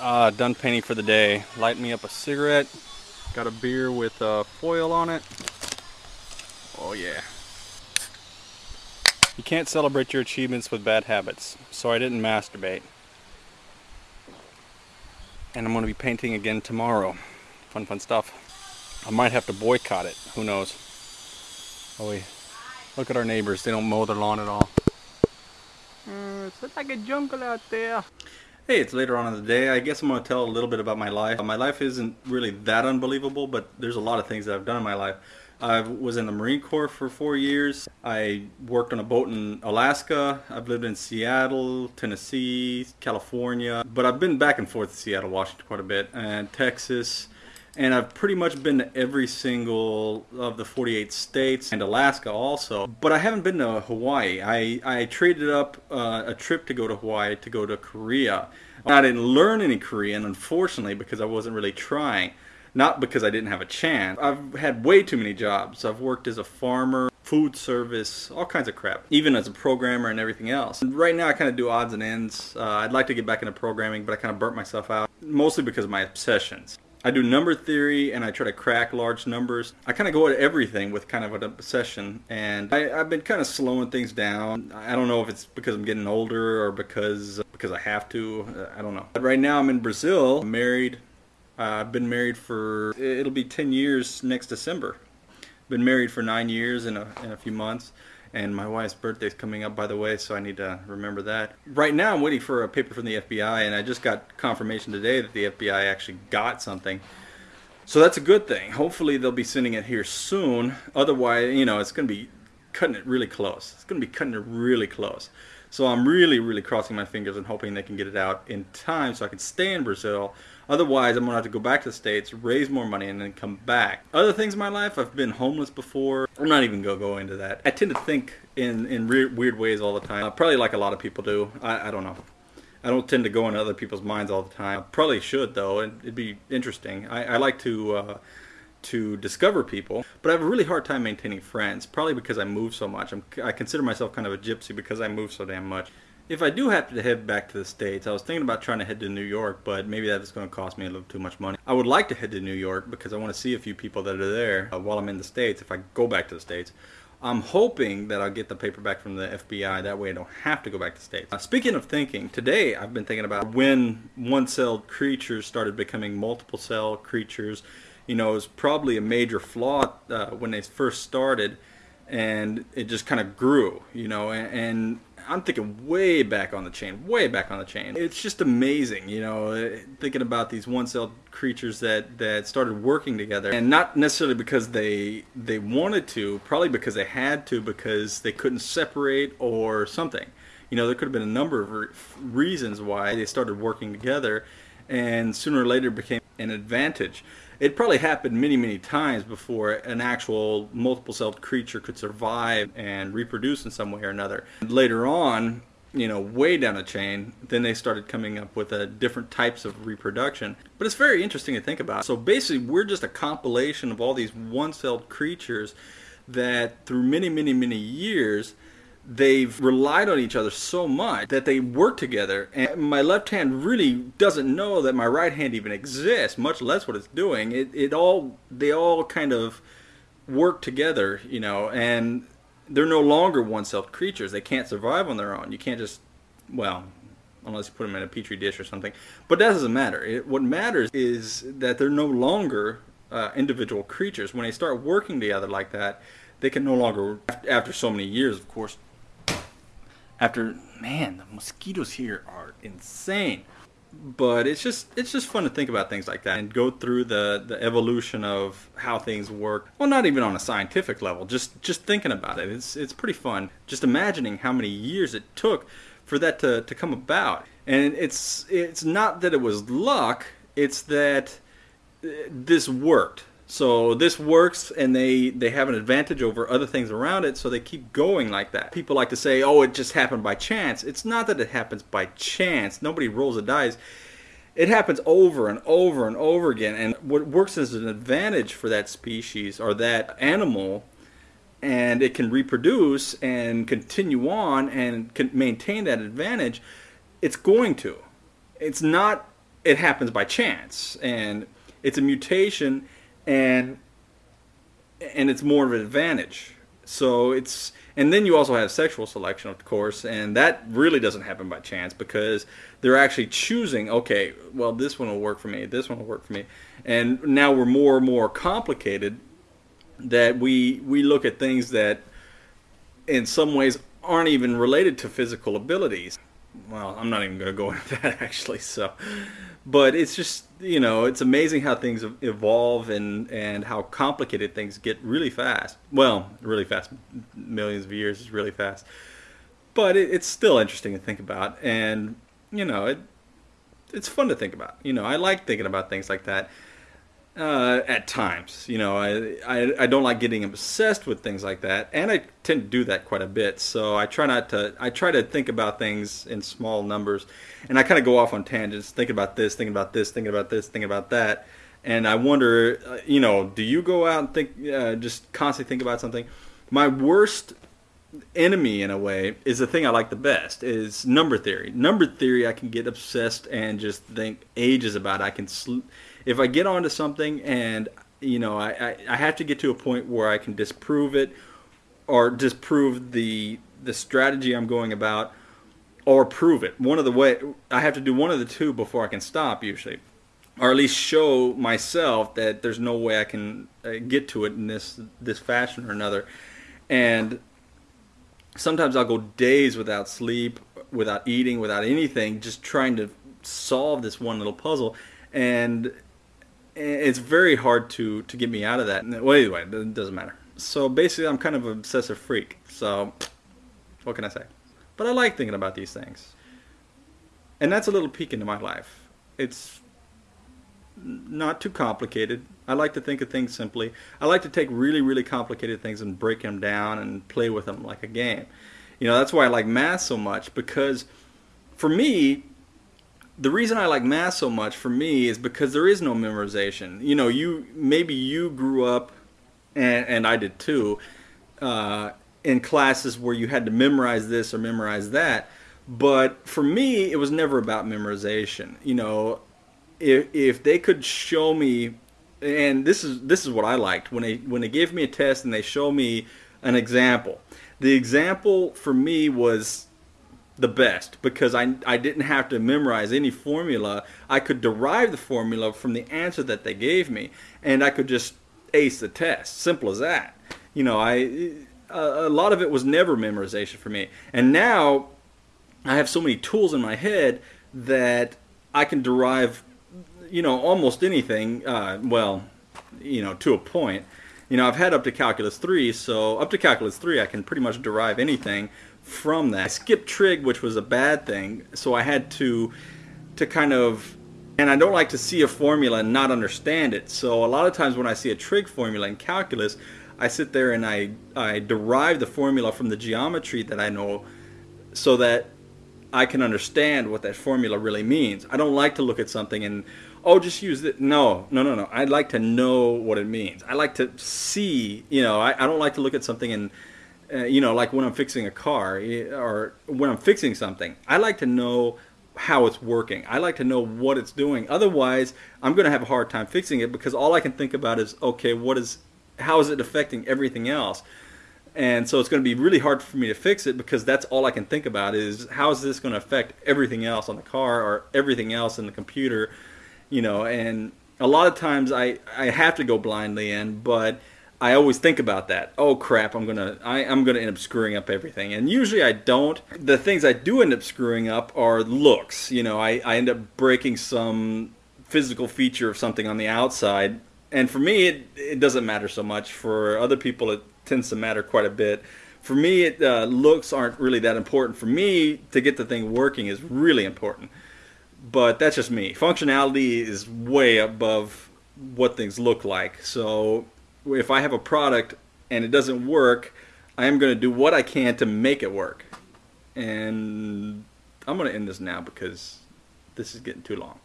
Uh, done painting for the day. Light me up a cigarette. Got a beer with uh, foil on it. Oh yeah. You can't celebrate your achievements with bad habits, so I didn't masturbate. And I'm going to be painting again tomorrow. Fun, fun stuff. I might have to boycott it. Who knows? Oh, wait. Look at our neighbors. They don't mow their lawn at all. Uh, it's like a jungle out there. Hey, it's later on in the day. I guess I'm going to tell a little bit about my life. My life isn't really that unbelievable, but there's a lot of things that I've done in my life. I was in the Marine Corps for four years. I worked on a boat in Alaska. I've lived in Seattle, Tennessee, California. But I've been back and forth to Seattle, Washington quite a bit, and Texas. And I've pretty much been to every single of the 48 states and Alaska also. But I haven't been to Hawaii. I, I traded up uh, a trip to go to Hawaii to go to Korea. I didn't learn any Korean, unfortunately, because I wasn't really trying not because I didn't have a chance. I've had way too many jobs. I've worked as a farmer, food service, all kinds of crap, even as a programmer and everything else. And right now I kind of do odds and ends. Uh, I'd like to get back into programming, but I kind of burnt myself out, mostly because of my obsessions. I do number theory and I try to crack large numbers. I kind of go at everything with kind of an obsession and I, have been kind of slowing things down. I don't know if it's because I'm getting older or because because I have to. I don't know. But right now I'm in Brazil, married, uh, I've been married for, it'll be 10 years next December. Been married for nine years in a, in a few months. And my wife's birthday's coming up, by the way, so I need to remember that. Right now, I'm waiting for a paper from the FBI, and I just got confirmation today that the FBI actually got something. So that's a good thing. Hopefully, they'll be sending it here soon. Otherwise, you know, it's going to be cutting it really close. It's going to be cutting it really close. So I'm really, really crossing my fingers and hoping they can get it out in time so I can stay in Brazil Otherwise, I'm going to have to go back to the States, raise more money, and then come back. Other things in my life, I've been homeless before. I'm not even going to go into that. I tend to think in, in weird ways all the time. Uh, probably like a lot of people do. I, I don't know. I don't tend to go into other people's minds all the time. I probably should, though. It'd be interesting. I, I like to... Uh, to discover people, but I have a really hard time maintaining friends, probably because I move so much. I'm, I consider myself kind of a gypsy because I move so damn much if I do happen to head back to the States, I was thinking about trying to head to New York, but maybe that is going to cost me a little too much money. I would like to head to New York because I want to see a few people that are there uh, while I'm in the States if I go back to the States. I'm hoping that I'll get the paper back from the FBI. That way I don't have to go back to the States. Uh, speaking of thinking, today I've been thinking about when one-celled creatures started becoming multiple-cell creatures. You know, it was probably a major flaw uh, when they first started and it just kind of grew, you know, and, and I'm thinking way back on the chain, way back on the chain. It's just amazing, you know, eh, thinking about these one-celled creatures that that started working together, and not necessarily because they they wanted to, probably because they had to, because they couldn't separate or something. You know, there could have been a number of re reasons why they started working together, and sooner or later became an advantage it probably happened many, many times before an actual multiple-celled creature could survive and reproduce in some way or another. Later on, you know, way down the chain, then they started coming up with different types of reproduction. But it's very interesting to think about. So basically, we're just a compilation of all these one-celled creatures that through many, many, many years they've relied on each other so much that they work together and my left hand really doesn't know that my right hand even exists much less what it's doing. It, it all they all kind of work together you know and they're no longer one-celled creatures. They can't survive on their own. You can't just well unless you put them in a petri dish or something. But that doesn't matter. It, what matters is that they're no longer uh, individual creatures. When they start working together like that they can no longer after so many years of course after man the mosquitoes here are insane. But it's just it's just fun to think about things like that and go through the the evolution of how things work. Well not even on a scientific level just just thinking about it. It's it's pretty fun. Just imagining how many years it took for that to, to come about. And it's it's not that it was luck it's that uh, this worked so this works and they, they have an advantage over other things around it, so they keep going like that. People like to say, oh, it just happened by chance. It's not that it happens by chance. Nobody rolls the dice. It happens over and over and over again. And what works as an advantage for that species or that animal, and it can reproduce and continue on and can maintain that advantage, it's going to it's not it happens by chance and it's a mutation and and it's more of an advantage. So it's and then you also have sexual selection of course and that really doesn't happen by chance because they're actually choosing okay well this one will work for me this one will work for me. And now we're more and more complicated that we we look at things that in some ways aren't even related to physical abilities well i'm not even going to go into that actually so. But it's just you know it's amazing how things evolve and and how complicated things get really fast. Well really fast. Millions of years is really fast. But it, it's still interesting to think about and you know it it's fun to think about. You know i like thinking about things like that uh, at times. You know, I, I, I don't like getting obsessed with things like that, and I tend to do that quite a bit. So I try not to. I try to think about things in small numbers, and I kind of go off on tangents, thinking about this, thinking about this, thinking about this, thinking about that. And I wonder, uh, you know, do you go out and think, uh, just constantly think about something? My worst enemy, in a way, is the thing I like the best is number theory. Number theory, I can get obsessed and just think ages about. I can. Sl- if I get onto something and you know I, I, I have to get to a point where I can disprove it or disprove the the strategy I'm going about or prove it. One of the way I have to do one of the two before I can stop usually, or at least show myself that there's no way I can uh, get to it in this this fashion or another. And sometimes I'll go days without sleep, without eating, without anything, just trying to solve this one little puzzle. And Eh, it's very hard to to get me out of that. Well, anyway, it doesn't matter. So basically, I'm kind of an obsessive freak. So what can I say? But I like thinking about these things, and that's a little peek into my life. It's not too complicated. I like to think of things simply. I like to take really, really complicated things and break them down and play with them like a game. You know, that's why I like math so much because for me, the reason I like math so much for me is because there is no memorization. You know, you maybe you grew up, and, and I did too, uh, in classes where you had to memorize this or memorize that. But for me, it was never about memorization. You know, if if they could show me, and this is this is what I liked when they when they gave me a test and they show me an example. The example for me was the best because I, I didn't have to memorize any formula. I could derive the formula from the answer that they gave me, and I could just ace the test. Simple as that. You know, I a, a lot of it was never memorization for me, and now I have so many tools in my head that I can derive, you know, almost anything. Uh, well, you know, to a point. You know, I've had up to calculus three, so up to calculus three, I can pretty much derive anything from that. I skipped trig, which was a bad thing, so I had to to kind of and I don't like to see a formula and not understand it. So a lot of times when I see a trig formula in calculus, I sit there and I I derive the formula from the geometry that I know so that I can understand what that formula really means. I don't like to look at something and oh just use it. No, no, no, no. I'd like to know what it means. I like to see, you know, I, I don't like to look at something and uh, you know, like when I'm fixing a car or when I'm fixing something, I like to know how it's working. I like to know what it's doing. Otherwise, I'm going to have a hard time fixing it because all I can think about is, okay, what is, how is it affecting everything else? And so it's going to be really hard for me to fix it because that's all I can think about is how is this going to affect everything else on the car or everything else in the computer, you know, and a lot of times I, I have to go blindly in, but I always think about that. Oh crap, I'm gonna I, am gonna end up screwing up everything. And usually I don't. The things I do end up screwing up are looks. You know, I, I end up breaking some physical feature of something on the outside. And for me it, it doesn't matter so much. For other people it tends to matter quite a bit. For me it, uh, looks aren't really that important. For me to get the thing working is really important. But that's just me. Functionality is way above what things look like. So if I have a product and it doesn't work, I am going to do what I can to make it work. And I'm going to end this now because this is getting too long.